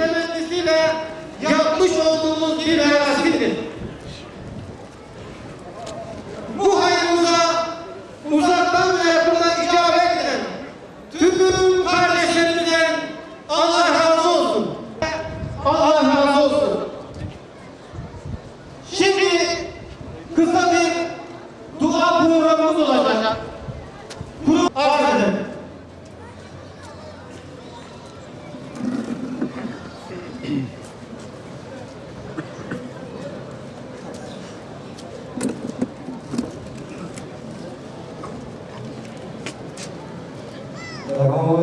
temennisiyle yapmış olduğumuz bir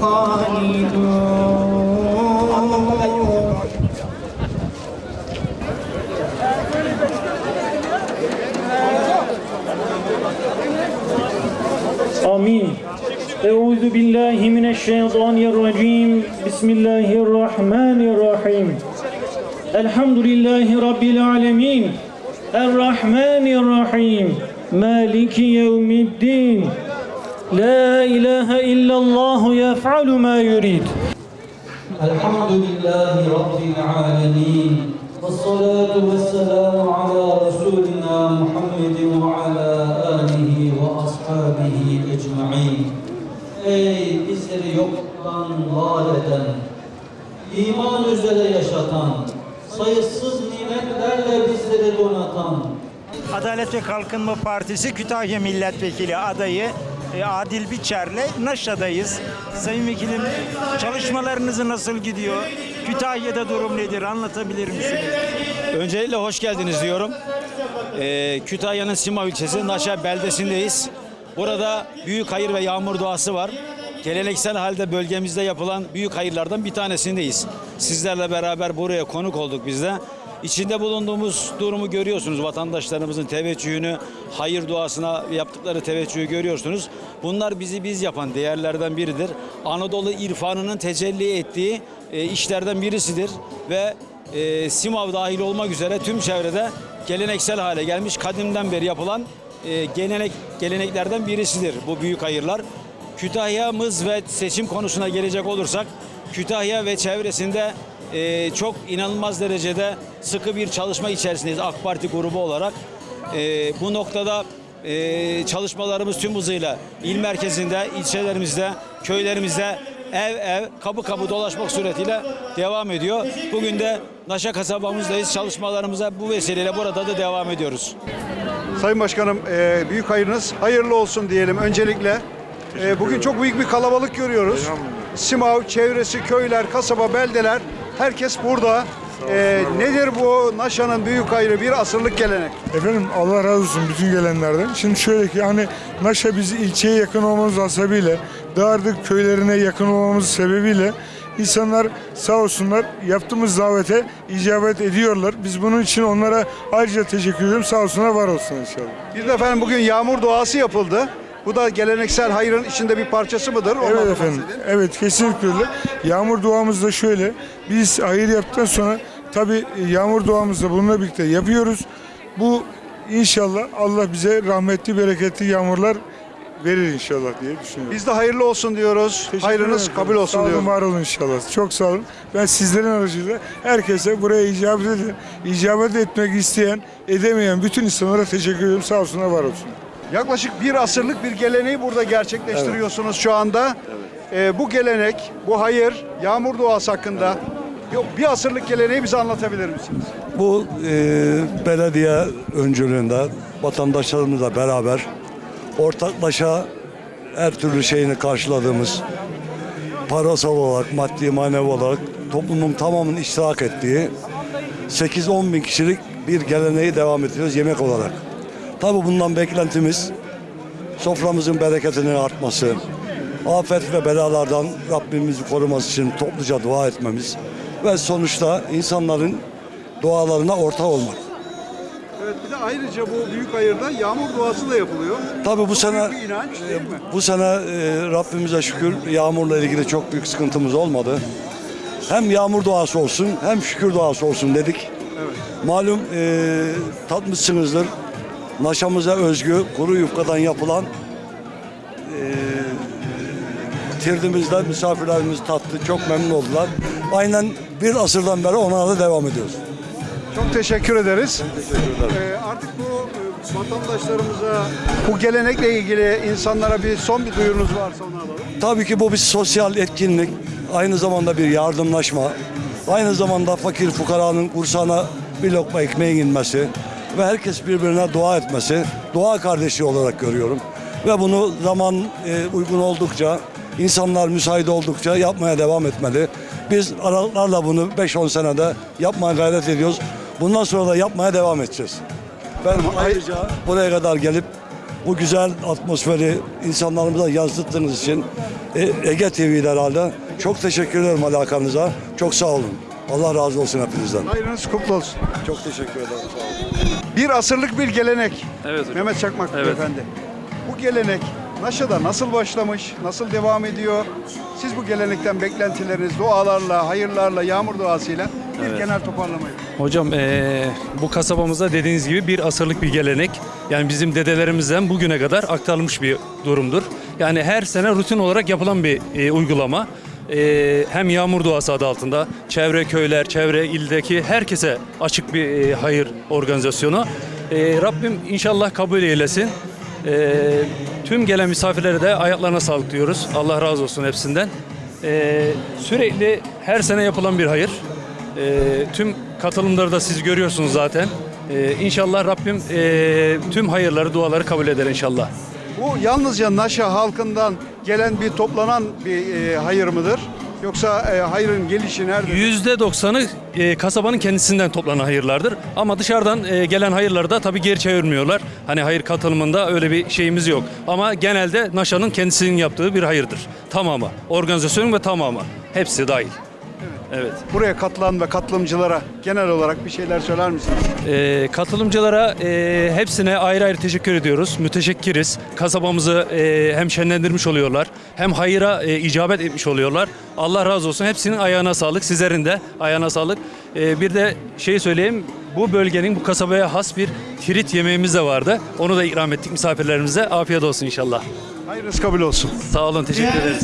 خالدون آمين أعوذ بالله من الشيطان الرجيم بسم الله الرحمن الرحيم الحمد لله رب العالمين الرحمن الرحيم مالك يوم الدين لا إله إلا الله يفعل ما يريد الحمد لله رب العالمين والصلاة والسلام على رسولنا محمد وعلى آله وأصحابه أجمعين Ey bizleri yoktan var eden, iman üzere yaşatan, sayısız nimetlerle bizleri donatan, Adalet ve Kalkınma Partisi Kütahya Milletvekili adayı e, Adil Biçer'le Naşa'dayız. Sayın Vekilim çalışmalarınız nasıl gidiyor? Kütahya'da durum nedir? Anlatabilir misiniz? Öncelikle hoş geldiniz diyorum. Ee, Kütahya'nın Sima ilçesi Naşa beldesindeyiz. Burada büyük hayır ve yağmur duası var. Geleneksel halde bölgemizde yapılan büyük hayırlardan bir tanesindeyiz. Sizlerle beraber buraya konuk olduk biz de. İçinde bulunduğumuz durumu görüyorsunuz. Vatandaşlarımızın teveccühünü, hayır duasına yaptıkları teveccühü görüyorsunuz. Bunlar bizi biz yapan değerlerden biridir. Anadolu irfanının tecelli ettiği e, işlerden birisidir ve e, Simav dahil olmak üzere tüm çevrede geleneksel hale gelmiş kadimden beri yapılan e, gelenek geleneklerden birisidir bu büyük hayırlar. Kütahya'mız ve seçim konusuna gelecek olursak Kütahya ve çevresinde e, çok inanılmaz derecede sıkı bir çalışma içerisindeyiz AK Parti grubu olarak. E, bu noktada e, çalışmalarımız tüm hızıyla il merkezinde, ilçelerimizde, köylerimizde ev ev, kapı kapı dolaşmak suretiyle devam ediyor. Bugün de Naşa kasabamızdayız. Çalışmalarımıza bu vesileyle burada da devam ediyoruz. Sayın Başkanım, e, büyük hayırınız hayırlı olsun diyelim öncelikle. E, bugün çok büyük bir kalabalık görüyoruz. Simav, çevresi, köyler, kasaba, beldeler, herkes burada. E, nedir bu Naşa'nın büyük hayrı, bir asırlık gelenek? Efendim Allah razı olsun bütün gelenlerden. Şimdi şöyle ki hani Naşa bizi ilçeye yakın olmamız hasebiyle, Dağardık köylerine yakın olmamız sebebiyle insanlar sağ olsunlar yaptığımız davete icabet ediyorlar. Biz bunun için onlara ayrıca teşekkür ediyorum. Sağ olsunlar, var olsun inşallah. Bir de efendim bugün yağmur duası yapıldı. Bu da geleneksel hayrın içinde bir parçası mıdır? Ondan Evet efendim. bahsedin. Evet kesinlikle öyle. Yağmur duamız da şöyle. Biz hayır yaptıktan sonra tabi yağmur duamızı da bununla birlikte yapıyoruz. Bu inşallah Allah bize rahmetli bereketli yağmurlar verir inşallah diye düşünüyorum. Biz de hayırlı olsun diyoruz. Teşekkür Hayrınız ederim. kabul olsun Sağ olun, diyoruz. var olun inşallah. Çok sağ olun. Ben sizlerin aracılığıyla herkese buraya icabet, eden, icabet etmek isteyen, edemeyen bütün insanlara teşekkür ediyorum. Sağ olsunlar, var olsun. Yaklaşık bir asırlık bir geleneği burada gerçekleştiriyorsunuz şu anda. Ee, bu gelenek, bu hayır, yağmur duası hakkında yok, bir asırlık geleneği bize anlatabilir misiniz? Bu e, belediye öncülüğünde vatandaşlarımızla beraber ortaklaşa her türlü şeyini karşıladığımız parasal olarak, maddi manevi olarak toplumun tamamının iştirak ettiği 8-10 bin kişilik bir geleneği devam ettiriyoruz yemek olarak. Tabi bundan beklentimiz soframızın bereketinin artması, afet ve belalardan Rabbimizi koruması için topluca dua etmemiz ve sonuçta insanların dualarına ortak olmak. Evet bir de ayrıca bu büyük hayırda yağmur duası da yapılıyor. Tabii bu sene büyük bir inanç mi? bu sene e, Rabbimize şükür yağmurla ilgili çok büyük sıkıntımız olmadı. Hem yağmur duası olsun hem şükür duası olsun dedik. Malum e, tatmışsınızdır. Naşamıza özgü kuru yufkadan yapılan e, tirdimizde misafirlerimiz tattı. Çok memnun oldular. Aynen bir asırdan beri ona da devam ediyoruz. Çok teşekkür ederiz. Teşekkür ederim. Ee, artık bu e, vatandaşlarımıza bu gelenekle ilgili insanlara bir son bir duyurunuz varsa onu alalım. Tabii ki bu bir sosyal etkinlik. Aynı zamanda bir yardımlaşma. Aynı zamanda fakir fukaranın kursağına bir lokma ekmeğin inmesi ve herkes birbirine dua etmesi. Dua kardeşi olarak görüyorum. Ve bunu zaman e, uygun oldukça, insanlar müsait oldukça yapmaya devam etmeli. Biz aralıklarla bunu 5-10 senede yapmaya gayret ediyoruz. Bundan sonra da yapmaya devam edeceğiz. Ben ayrıca buraya kadar gelip bu güzel atmosferi insanlarımıza yansıttığınız için e, Ege TV'de herhalde çok teşekkür ederim alakanıza. Çok sağ olun. Allah razı olsun hepinizden. Hayrınız kutlu olsun. Çok teşekkür ederim. Sağ olun. Bir asırlık bir gelenek. Evet hocam. Mehmet Çakmak Evet. Beyefendi. Bu gelenek Naşa'da nasıl başlamış, nasıl devam ediyor? Siz bu gelenekten beklentileriniz dualarla, hayırlarla, yağmur duasıyla bir genel toparlamayı. Hocam eee, bu kasabamızda dediğiniz gibi bir asırlık bir gelenek. Yani bizim dedelerimizden bugüne kadar aktarılmış bir durumdur. Yani her sene rutin olarak yapılan bir e, uygulama. Eee, hem yağmur duası adı altında çevre köyler, çevre ildeki herkese açık bir e, hayır organizasyonu. Eee, Rabbim inşallah kabul eylesin. Eee, tüm gelen misafirlere de ayaklarına sağlık diyoruz. Allah razı olsun hepsinden. Eee, sürekli her sene yapılan bir hayır. Ee, tüm katılımları da siz görüyorsunuz zaten. Ee, inşallah Rabbim ee, tüm hayırları, duaları kabul eder inşallah. Bu yalnızca Naşa halkından gelen bir toplanan bir e, hayır mıdır? Yoksa e, hayırın gelişi nerede? Yüzde doksanı ee, kasabanın kendisinden toplanan hayırlardır. Ama dışarıdan ee, gelen hayırları da tabii geri çevirmiyorlar. Hani hayır katılımında öyle bir şeyimiz yok. Ama genelde Naşa'nın kendisinin yaptığı bir hayırdır. Tamamı. Organizasyonun ve tamamı. Hepsi dahil. Evet. Buraya katılan ve katılımcılara genel olarak bir şeyler söyler misiniz? Ee, katılımcılara e, hepsine ayrı ayrı teşekkür ediyoruz. Müteşekkiriz. Kasabamızı e, hem şenlendirmiş oluyorlar hem hayıra e, icabet etmiş oluyorlar. Allah razı olsun. Hepsinin ayağına sağlık. Sizlerin de ayağına sağlık. E, bir de şey söyleyeyim. Bu bölgenin bu kasabaya has bir tirit yemeğimiz de vardı. Onu da ikram ettik misafirlerimize. Afiyet olsun inşallah. Hayırınız kabul olsun. Sağ olun. Teşekkür ederiz.